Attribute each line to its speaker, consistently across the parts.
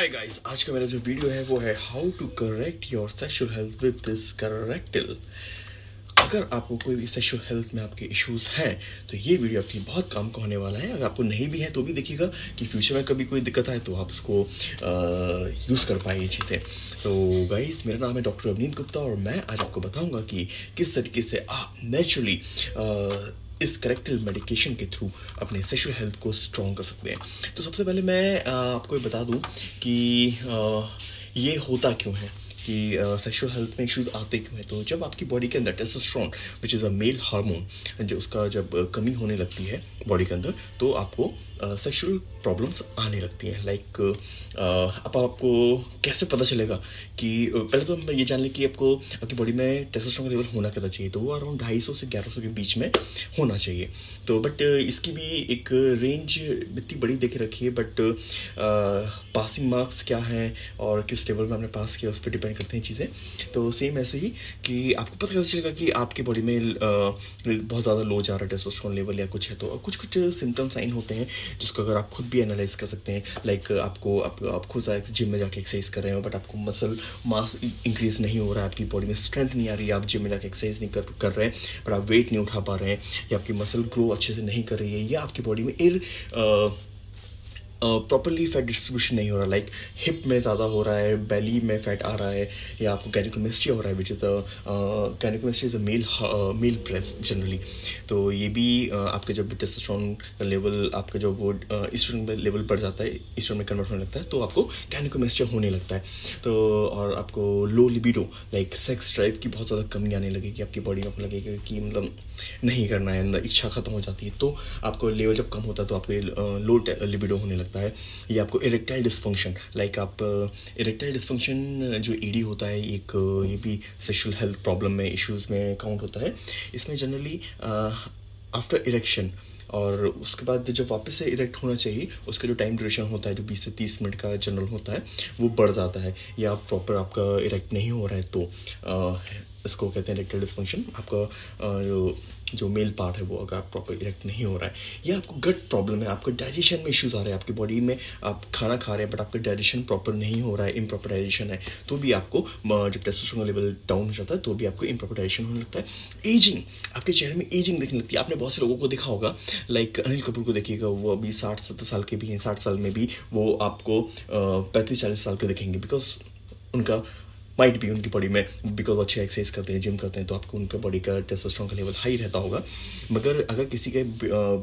Speaker 1: Hi guys आज का मेरा जो वीडियो है, वो है how to correct your sexual health with this correctil अगर आपको कोई भी सेक्सुअल हेल्थ में आपके इश्यूज़ हैं तो ये वीडियो आपकी बहुत काम का होने वाला है। अगर आपको नहीं भी है तो भी देखिएगा कि फ्यूचर में कभी कोई दिक्कत आए तो आप उसको यूज़ कर पाए ये चीज़ें तो गाइस मेरा नाम है डॉक्टर अवनीत गुप्ता और मैं आज आपको बताऊँगा कि किस तरीके से आप नेचुरली इस करेक्ट मेडिकेशन के थ्रू अपने सेक्शुअल हेल्थ को स्ट्रॉन्ग कर सकते हैं। तो सबसे पहले मैं आपको ये बता दूँ कि ये होता क्यों है? कि सेक्सुअल हेल्थ में इश्यूज़ आते क्यों हैं? तो जब आपकी बॉडी के अंदर testosterone which is a male hormone जो उसका जब कमी होने लगती है बॉडी के अंदर तो आपको सेक्सुअल प्रॉब्लम्स आने लगती हैं। लाइक अब आपको कैसे पता चलेगा कि पहले तो हम ये जान लें कि आपको, आपकी बॉडी में टेस्टोस्टेरोन का लेवल होना कितना चाहिए? तो वो अराउंड ढाई सौ से ग्यारह सौ के बीच में होना चाहिए। तो बट इसकी भी एक रेंज इतनी बड़ी देखे रखी है बट पासिंग मार्क्स क्या हैं और किस लेवल में हमने पास किया, उस पर डिपेंड करते हैं चीज़ें। तो सेम ऐसे ही कि आपको पता कैसे चलेगा कि आपकी बॉडी में बहुत ज़्यादा लो जा रहा है टेस्टोस्टेरोन लेवल या कुछ है तो कुछ कुछ सिम्टम साइन होते हैं जिसको अगर आप खुद भी एनालाइज कर सकते हैं। लाइक आपको आप, आप खुद जिम में जाके एक्सरसाइज कर रहे हो बट आपको मसल मास इंक्रीज नहीं हो रहा है आपकी बॉडी में स्ट्रेंथ नहीं आ रही है आप जिम में जाके एक्सरसाइज नहीं कर कर रहे हैं बट आप वेट नहीं उठा पा रहे हैं या आपकी मसल ग्रो अच्छे से नहीं कर रही है या आपकी बॉडी में एर प्रॉपरली फैट डिस्ट्रीब्यूशन नहीं हो रहा लाइक हिप में ज़्यादा हो रहा है बेली में फैट आ रहा है या आपको कैनिकोमेस्ट्री हो रहा है which is gynecomastia is a male male breast generally तो ये भी uh, आपके जब टेस्टोस्टेरोन लेवल आपका जब वो ईस्टर्न में लेवल बढ़ जाता है ईस्टर्न में कन्वर्ट होने लगता है तो आपको कैनिकोमेस्ट्री होने लगता है। तो और आपको low libido like sex drive की बहुत ज़्यादा कमी आने लगेगी आपकी बॉडी में आपको लगेगा कि मतलब नहीं करना है अंदर इच्छा खत्म हो जाती है। तो आपको लेवल जब कम होता है तो आपको लो लिबिडो होने लगता लगता है। ये आपको इरेक्टाइल डिस्फंक्शन लाइक आप इरेक्टाइल डिस्फंक्शन जो ईडी होता है एक ये भी सेक्सुअल हेल्थ प्रॉब्लम में इश्यूज़ में काउंट होता है। इसमें जनरली आफ्टर इरेक्शन और उसके बाद जब वापस से इरेक्ट होना चाहिए उसका जो टाइम ड्यूरेशन होता है जो 20 से 30 मिनट का जनरल होता है वो बढ़ जाता है। या प्रॉपर आपका इरेक्ट नहीं हो रहा है तो आ, इसको कहते हैं इरेक्टल डिस्फंक्शन आपका जो जो मेल पार्ट है वो अगर आप प्रॉपर इरेक्ट नहीं हो रहा है, या आपको गट प्रॉब्लम है, आपको डाइजेशन में इश्यूज़ आ रहे हैं, आपकी बॉडी में आप खाना खा रहे हैं बट आपका डाइजेशन प्रॉपर नहीं हो रहा है इम्प्रॉपर डाइजेशन है तो भी आपको जब टेस्टोस्टेरोन लेवल डाउन हो जाता है तो भी आपको इम्प्रॉपर डाइजेशन होने लगता है। एजिंग आपके चेहरे में एजिंग दिखने लगती है। आपने बहुत से लोगों को देखा होगा लाइक अनिल कपूर को देखिएगा, वो अभी साठ सत्तर साल के भी हैं, साठ साल में भी वो आपको पैंतीस चालीस साल के दिखेंगे बिकॉज़ उनका माइट भी उनकी बॉडी में बिकॉज़ अच्छे एक्सरसाइज करते हैं जिम करते हैं तो आपको उनका बॉडी का टेस्टोस्टेरोन का लेवल हाई रहता होगा। मगर अगर किसी के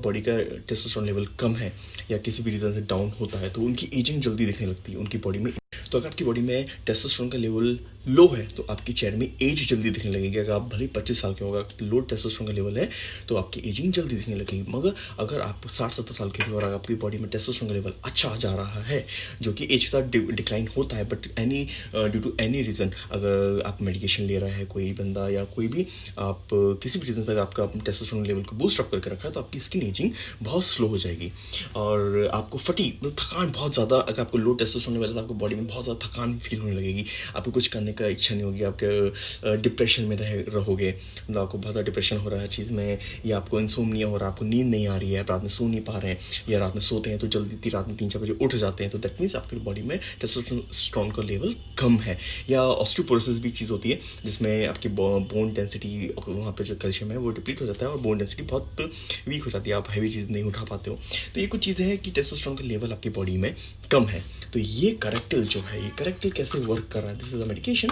Speaker 1: बॉडी का टेस्टोस्टेरोन लेवल कम है या किसी भी रीज़न से डाउन होता है तो उनकी एजिंग जल्दी दिखने लगती है, उनकी बॉडी में तो अगर आपकी बॉडी में टेस्टोस्टेरोन का लेवल लो है तो आपकी चेहरे में एज जल्दी दिखने लगेगी। अगर आप भले पच्चीस साल के होगा लो टेस्टोस्टेरोन का लेवल है तो आपकी एजिंग जल्दी दिखने लगेगी। मगर अगर आप साठ सत्तर साल के भी और आपकी बॉडी में टेस्टोस्टेरोन का लेवल अच्छा आ जा रहा है, जो कि एज के साथ डिक्लाइन होता है but any due to any reason अगर आप मेडिकेशन ले रहा है, कोई बंदा या कोई भी आप, किसी भी रीज़न तक आपका टेस्टोस्टेरोन लेवल को बूस्ट अप करके रखा है तो आपकी स्किन एजिंग बहुत स्लो हो जाएगी। और आपको फटी मतलब थकान बहुत ज़्यादा, अगर आपको लो टेस्टोस्टेरोन लेवल है तो आपको बॉडी में बहुत ज़्यादा थकान फील होने लगेगी। आपको कुछ करने का इच्छा नहीं होगी, आपके डिप्रेशन में रह, रहोगे। मतलब आपको बहुत ज़्यादा डिप्रेशन हो रहा है चीज़ में, या आपको इंसोमनिया हो रहा है, आपको नींद नहीं आ रही है, आप रात में सो नहीं पा रहे हैं, या रात में सोते हैं तो जल्दी रात में तीन, चार बजे उठ जाते हैं तो दैट मीन्स आपकी बॉडी में टेस्टोस्टेरोन का लेवल कम है। या ऑस्ट्रोपोरोसिस भी चीज़ होती है, जिसमें आपकी बोन डेंसिटी वहाँ पर जो कैल्शियम है वो डिप्लीट हो जाता है और बोन डेंसिटी बहुत वीक हो जाती है, आप हैवी चीज़ नहीं उठा पाते हो। तो ये कुछ चीज़ें हैं कि टेस्टोस्टेरोन का लेवल आपकी बॉडी में कम है। तो ये करेक्टिल जो है ये करेक्टली कैसे वर्क कर रहा है? This is a medication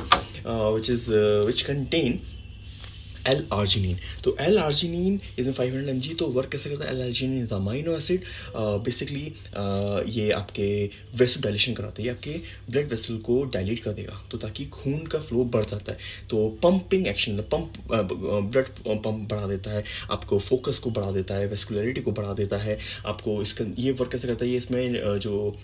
Speaker 1: which is which contain L arginine तो L arginine is in five hundred M G तो वर्क कैसे करता है? L arginine is amino acid basically ये आपके वेसल डायलेशन कराता है। ये आपके ब्लड वेसल को डायलेट कर देगा तो ताकि खून का फ्लो बढ़ जाता है। तो pumping action pump blood pump बढ़ा देता है, आपको फोकस को बढ़ा देता है वेस्कुलरिटी को बढ़ा देता है, आपको इसका, ये वर्क कैसे करता है? ये इसमें जो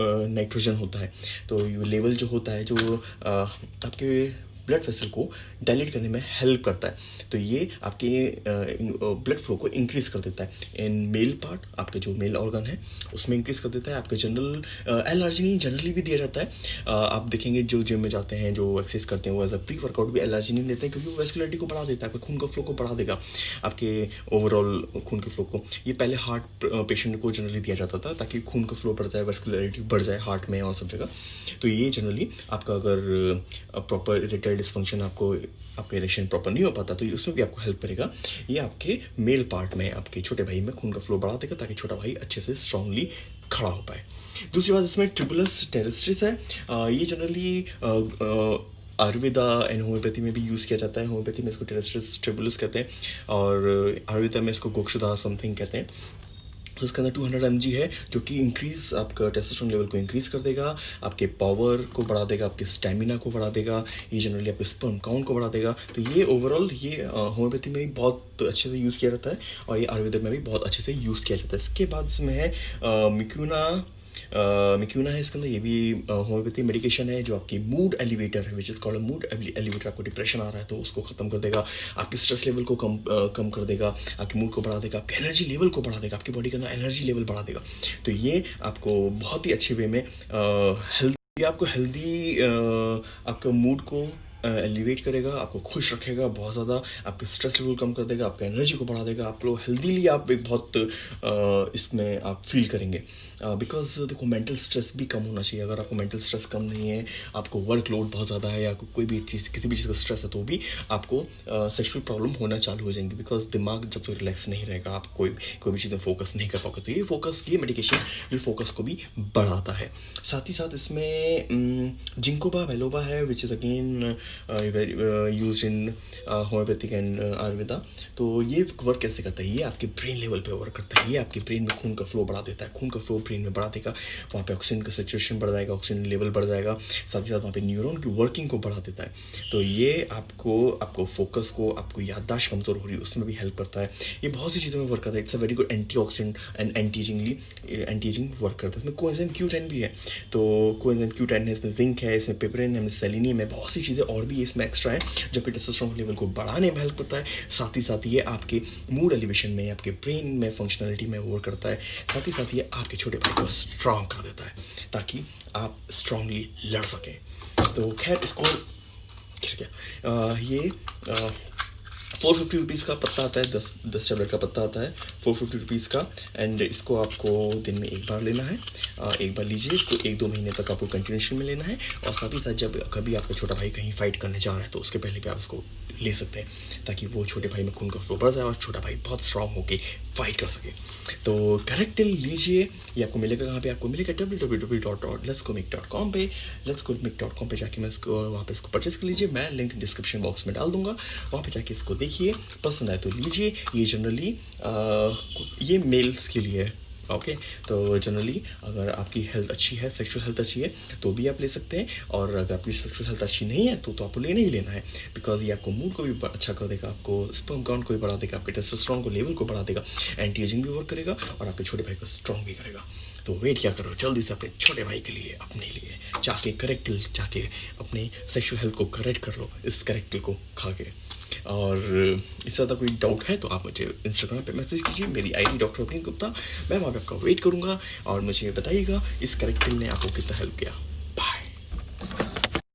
Speaker 1: नाइट्रोजन होता है। तो लेवल जो होता है, जो आपके ब्लड वेसल को डायलेट करने में हेल्प करता है। तो ये आपके ब्लड फ्लो को इंक्रीज कर देता है। इन मेल पार्ट आपके जो मेल ऑर्गन है, उसमें इंक्रीज कर देता है। आपके जनरल एल आर्जिनिन जनरली भी दिया जाता है। आप देखेंगे जो जिम में जाते हैं, जो एक्सरसाइज करते हैं, वो एज अ प्री वर्कआउट भी एल आर्जिनिन देते हैं, क्योंकि वो वेस्कुलरिटी को बढ़ा देता है, आपके खून का फ्लो को बढ़ा देगा, आपके ओवरऑल खून के फ्लो को। ये पहले हार्ट पेशेंट को जनरली दिया जाता था, ताकि खून का फ्लो बढ़ जाए वेस्कुलरिटी बढ़ जाए हार्ट में और सब जगह। तो ये जनरली आपका अगर प्रॉपर इरेक्टाइल डिस्फंक्शन आपको आपका इरेक्शन प्रॉपर नहीं हो पाता तो उसमें भी आपको हेल्प करेगा। ये आपके मेल पार्ट में आपके छोटे भाई में खून का फ्लो बढ़ा देगा ताकि छोटा भाई अच्छे से स्ट्रांगली खड़ा हो पाए। दूसरी बात इसमें ट्रिबुलस टेरेस्ट्रिस है। आ, ये जनरली आयुर्वेदा एंड होम्योपैथी में भी यूज़ किया जाता है। होम्योपैथी में इसको टेरेस्ट्रिस ट्रिबुलस कहते हैं और आयुर्वेदा में इसको गोक्षुदा समथिंग कहते हैं। तो इसके अंदर 200 हंड्रेड है, जो कि इंक्रीज आपका टेस्टोस्टेरोन लेवल को इंक्रीज कर देगा, आपके पावर को बढ़ा देगा, आपके स्टेमिना को बढ़ा देगा, ये जनरली आपके स्पर्म काउंट को बढ़ा देगा। तो ये ओवरऑल ये होम्योपैथी में भी बहुत अच्छे से यूज़ किया जाता है और ये आयुर्वेद में भी बहुत अच्छे से यूज़ किया जाता है। इसके बाद इसमें है मिक्यूना मिक्यूना है इसके अंदर ये भी होम्योपैथी मेडिकेशन है जो आपकी मूड एलिवेटर है which is called mood elevator आपको डिप्रेशन आ रहा है तो उसको खत्म कर देगा। आपके स्ट्रेस लेवल को कम कम कर देगा। आपके मूड को बढ़ा देगा। आपके एनर्जी लेवल को बढ़ा देगा। आपकी बॉडी के अंदर एनर्जी लेवल बढ़ा देगा। तो ये आपको बहुत ही अच्छे वे में हेल्थ आपको हेल्दी आपका मूड को एलिवेट करेगा, आपको खुश रखेगा, बहुत ज़्यादा आपके स्ट्रेस लेवल कम कर देगा, आपका एनर्जी को बढ़ा देगा, आप लोग हेल्दीली आप एक बहुत इसमें आप फील करेंगे। बिकॉज़ देखो मेंटल स्ट्रेस भी कम होना चाहिए। अगर आपको मेंटल स्ट्रेस कम नहीं है, आपको वर्कलोड बहुत ज़्यादा है या कोई भी चीज़, किसी भी चीज़ का स्ट्रेस है तो भी आपको सेक्शुअल प्रॉब्लम होना चालू हो जाएँगे। बिकॉज़ दिमाग जब तक रिलैक्स नहीं रहेगा, आप कोई कोई भी चीज़ फोकस नहीं कर पाओगे। तो ये फोकस ये मेडिकेशन ये फोकस को भी बढ़ाता है। साथ ही साथ इसमें जिंकोबा वेलोबा है which is again use in homeopathic and Ayurveda तो ये वर्क कैसे करता है? ये आपके ब्रेन लेवल पे वर्क करता है। ये आपके ब्रेन में खून का फ्लो बढ़ा देता है। खून का फ्लो ब्रेन में बढ़ा देगा। वहाँ पे ऑक्सीजन का सिचुएशन बढ़ जाएगा ऑक्सीजन लेवल बढ़ जाएगा। साथ ही साथ वहाँ पे न्यूरोन की वर्किंग को बढ़ा देता है। तो ये आपको आपको फोकस को, आपको याददाश्त कमज़ोर हो रही है, उसमें भी हेल्प करता है। ये बहुत सी चीज़ों में वर्क करता है। It's a very good anti oxidant and anti anti ageing work करता है। इसमें कोएंजाइम क्यू टेन भी है। तो कोएंजाइम क्यू टेन है, इसमें जिंक है, इसमें पेपरिन है सेलिनियम है। बहुत सी चीज़ें और भी इसमें एक्स्ट्रा है जो कि टेस्टोस्टेरोन लेवल को बढ़ाने में हेल्प करता है। साथ ही साथ ये आपके मूड एलिवेशन में आपके ब्रेन में फंक्शनलिटी में वर्क करता है। साथ ही साथ ये आपके छोटे भाई को स्ट्रांग कर देता है ताकि आप स्ट्रांगली लड़ सकें। तो खैर इसको क्या ये आ, फोर फिफ्टी रुपीज़ का पत्ता आता है दस दस टैबलेट का पत्ता आता है फोर फिफ्टी रुपीज़ का। एंड इसको आपको दिन में एक बार लेना है। आ, एक बार लीजिए इसको एक दो महीने तक आपको कंटिन्यूशन में लेना है। और साथ ही साथ जब कभी आपका छोटा भाई कहीं फाइट करने जा रहा है तो उसके पहले भी आप इसको ले सकते हैं ताकि वो छोटे भाई में खून का फ्लो बढ़ जाए और छोटा भाई बहुत स्ट्रांग होकर फाइट कर सके। तो करेक्ट लीजिए ये आपको मिलेगा कहाँ पे? आपको मिलेगा W W W dot dot let's को मिक डॉट कॉम पे लेट्स को मिक डॉट कॉम पर जाके मैं इसको वहाँ पर इसको परचेस कर लीजिए। मैं लिंक डिस्क्रिप्शन बॉक्स में डाल दूँगा। वहाँ पर जाके इसको देखिए। पसंद आए तो लीजिए। ये जनरली ये मेल्स के लिए है ओके तो जनरली अगर आपकी हेल्थ अच्छी है सेक्सुअल हेल्थ अच्छी है तो भी आप ले सकते हैं। और अगर आपकी सेक्सुअल हेल्थ अच्छी नहीं है तो तो आपको लेना ही लेना है। बिकॉज़ ये आपको मूड को भी अच्छा कर देगा, आपको स्पर्म काउंट को भी बढ़ा देगा, आपके टेस्टोस्टेरोन को लेवल को बढ़ा देगा एंटी एजिंग भी वर्क करेगा, और आपके छोटे भाई को स्ट्रॉन्ग भी करेगा। तो वेट क्या करो, जल्दी से अपने छोटे भाई के लिए, अपने लिए, जाके करेक्ट जाके अपने सेक्शुअल हेल्थ को करेक्ट कर लो, इस करेक्ट को खा के। और इससे ज़्यादा कोई डाउट है तो आप मुझे इंस्टाग्राम पे मैसेज कीजिए, मेरी आईडी डॉक्टर अभिन गुप्ता, मैं वहाँ पे आपका वेट करूँगा और मुझे बताइएगा इस करेक्टिंग ने आपको कितना हेल्प किया। बाय